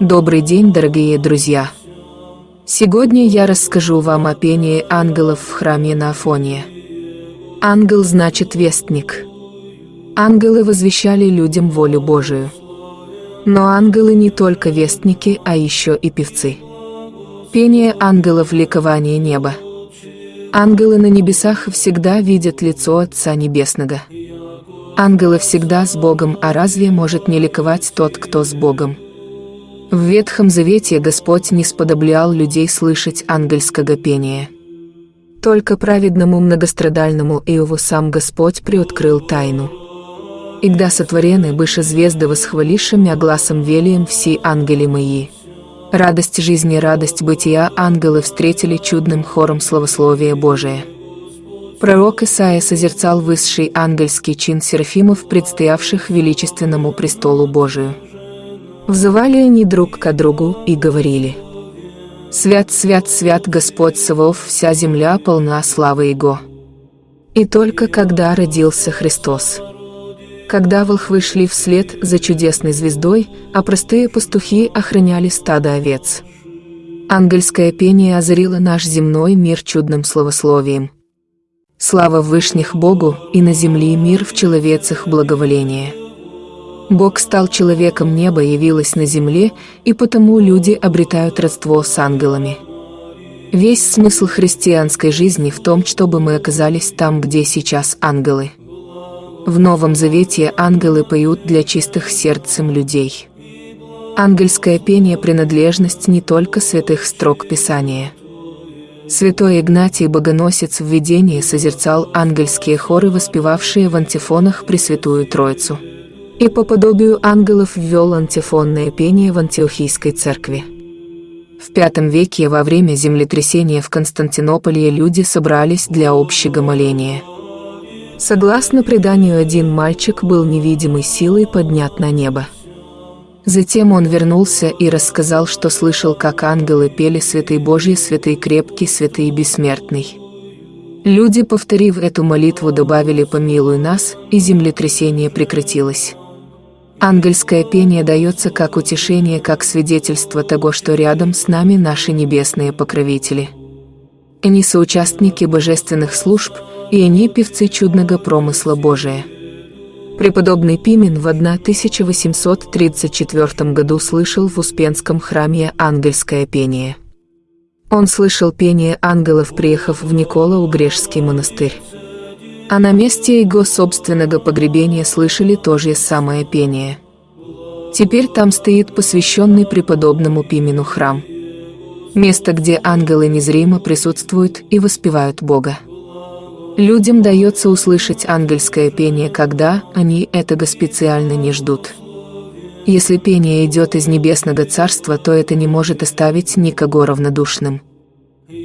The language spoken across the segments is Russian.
Добрый день, дорогие друзья! Сегодня я расскажу вам о пении ангелов в храме на Афоне. Ангел значит вестник. Ангелы возвещали людям волю Божию. Но ангелы не только вестники, а еще и певцы. Пение ангелов – ликование неба. Ангелы на небесах всегда видят лицо Отца Небесного. Ангелы всегда с Богом, а разве может не ликовать тот, кто с Богом? В Ветхом Завете Господь не сподоблял людей слышать ангельского пения. Только праведному многострадальному Иову сам Господь приоткрыл тайну. «Игда сотворены быше звезды восхвалиша мя гласом велием все ангели мои». Радость жизни, радость бытия ангелы встретили чудным хором славословия Божия. Пророк Исаия созерцал высший ангельский чин серафимов, предстоявших величественному престолу Божию. Взывали они друг к другу и говорили. «Свят, свят, свят Господь Савов, вся земля полна славы Его». И только когда родился Христос. Когда волхвы шли вслед за чудесной звездой, а простые пастухи охраняли стадо овец. Ангельское пение озарило наш земной мир чудным словословием. Слава Вышних Богу, и на земле мир в человецах благоволение. Бог стал человеком, небо явилось на земле, и потому люди обретают родство с ангелами. Весь смысл христианской жизни в том, чтобы мы оказались там, где сейчас ангелы. В Новом Завете ангелы поют для чистых сердцем людей. Ангельское пение – принадлежность не только святых строк Писания. Святой Игнатий Богоносец в видении созерцал ангельские хоры, воспевавшие в антифонах Пресвятую Троицу и по подобию ангелов ввел антифонное пение в Антиохийской церкви. В V веке во время землетрясения в Константинополе люди собрались для общего моления. Согласно преданию, один мальчик был невидимой силой поднят на небо. Затем он вернулся и рассказал, что слышал, как ангелы пели «Святый Божий, святый крепкий, святый бессмертный». Люди, повторив эту молитву, добавили «Помилуй нас», и землетрясение прекратилось. Ангельское пение дается как утешение, как свидетельство того, что рядом с нами наши небесные покровители. Они соучастники божественных служб, и они певцы чудного промысла Божия. Преподобный Пимен в 1834 году слышал в Успенском храме ангельское пение. Он слышал пение ангелов, приехав в Никола-Убрежский монастырь а на месте его собственного погребения слышали то же самое пение. Теперь там стоит посвященный преподобному Пимену храм. Место, где ангелы незримо присутствуют и воспевают Бога. Людям дается услышать ангельское пение, когда они этого специально не ждут. Если пение идет из небесного царства, то это не может оставить никого равнодушным.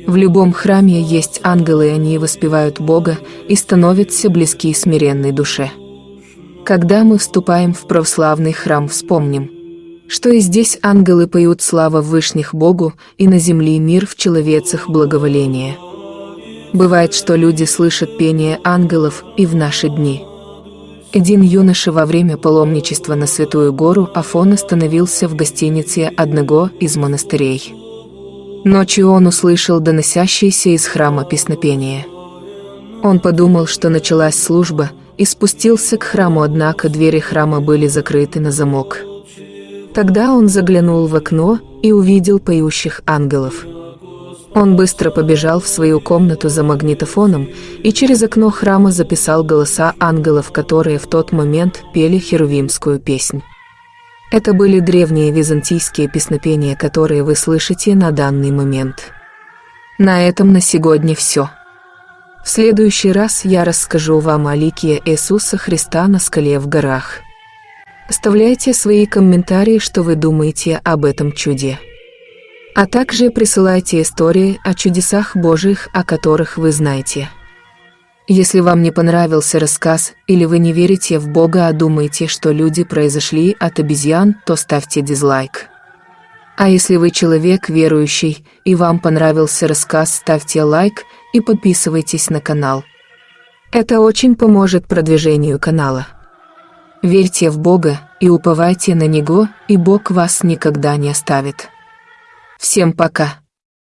В любом храме есть ангелы, и они воспевают Бога и становятся близки смиренной душе. Когда мы вступаем в православный храм, вспомним, что и здесь ангелы поют слава Вышних Богу, и на земле мир в человецах благоволение. Бывает, что люди слышат пение ангелов и в наши дни. Один юноша во время паломничества на Святую Гору Афон остановился в гостинице одного из монастырей. Ночью он услышал доносящееся из храма песнопение. Он подумал, что началась служба, и спустился к храму, однако двери храма были закрыты на замок. Тогда он заглянул в окно и увидел поющих ангелов. Он быстро побежал в свою комнату за магнитофоном и через окно храма записал голоса ангелов, которые в тот момент пели херувимскую песнь. Это были древние византийские песнопения, которые вы слышите на данный момент. На этом на сегодня все. В следующий раз я расскажу вам о лике Иисуса Христа на скале в горах. Оставляйте свои комментарии, что вы думаете об этом чуде. А также присылайте истории о чудесах Божьих, о которых вы знаете. Если вам не понравился рассказ или вы не верите в Бога, а думаете, что люди произошли от обезьян, то ставьте дизлайк. А если вы человек верующий и вам понравился рассказ, ставьте лайк и подписывайтесь на канал. Это очень поможет продвижению канала. Верьте в Бога и уповайте на Него, и Бог вас никогда не оставит. Всем пока.